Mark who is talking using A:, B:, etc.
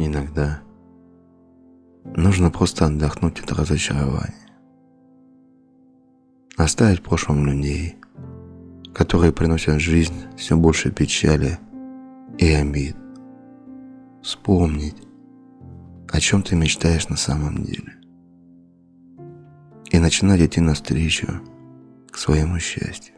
A: Иногда нужно просто отдохнуть от разочарования. Оставить в прошлом людей, которые приносят в жизнь все больше печали и обид. Вспомнить, о чем ты мечтаешь на самом деле. И начинать идти навстречу к своему счастью.